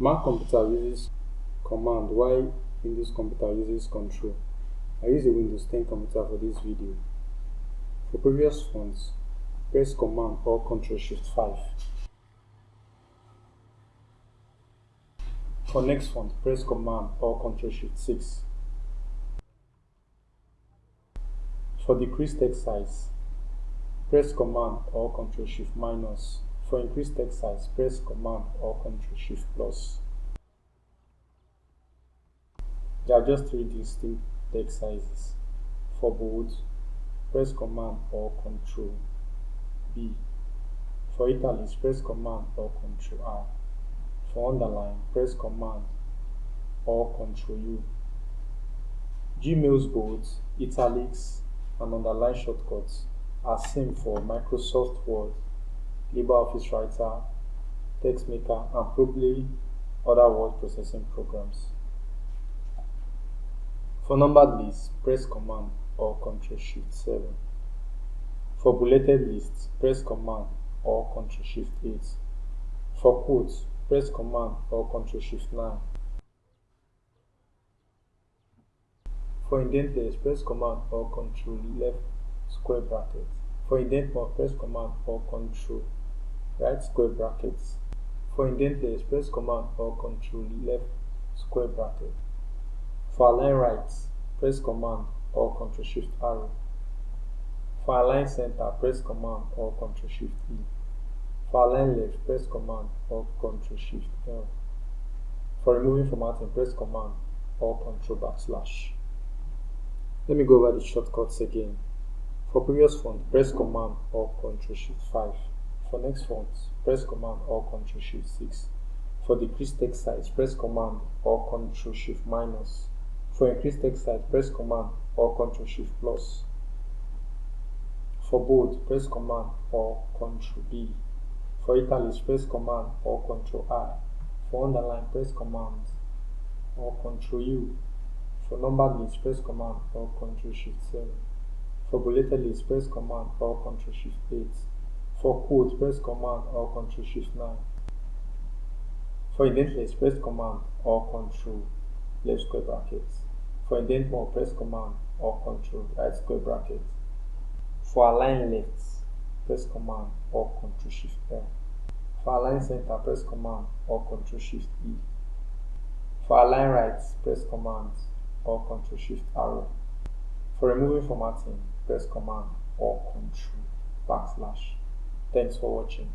Mac computer uses command while Windows computer uses control. I use a Windows 10 computer for this video. For previous fonts, press command or control Shift 5. For next font, press command or control Shift 6. For decrease text size, press command or control Shift minus. For increased text size, press command or Ctrl Shift plus. There are just three distinct text sizes. For bold, press command or Ctrl B. For italics, press command or Ctrl R. For underline, press command or Ctrl U. Gmail's bold, italics, and underline shortcuts are same for Microsoft Word, LibreOffice Writer, TextMaker, and probably other word processing programs. For numbered lists, press Command or Ctrl Shift 7. For bulleted lists, press Command or Ctrl Shift 8. For quotes, press Command or Ctrl Shift 9. For indented, press Command or Ctrl left square bracket. For indent mode, press Command or Ctrl right square brackets. For indented, press Command or Control left square bracket. For align right, press Command or Control Shift arrow. For align center, press Command or Control Shift E. For align left, press Command or Control Shift L. For removing formatting, press Command or Ctrl backslash. Let me go over the shortcuts again. For previous font, press Command or Ctrl Shift 5. For next font, press Command or Ctrl Shift 6. For decrease text size, press Command or Ctrl Shift minus. For increase text size, press Command or Ctrl Shift plus. For bold, press Command or Ctrl B. For italics, press Command or Ctrl I. For underline, press Command or Ctrl U. For numbered list, press Command or Ctrl Shift 7. For bulleted list, press Command or Ctrl Shift 8. For quote, press Command or Control Shift 9. For indent list, press Command or Control left square brackets. For indent more, press Command or Control right square bracket. For align left, press Command or Control Shift L. For align center, press Command or Control Shift E. For align right, press Command or Control Shift arrow. For removing formatting, press Command or Control backslash. Thanks for watching.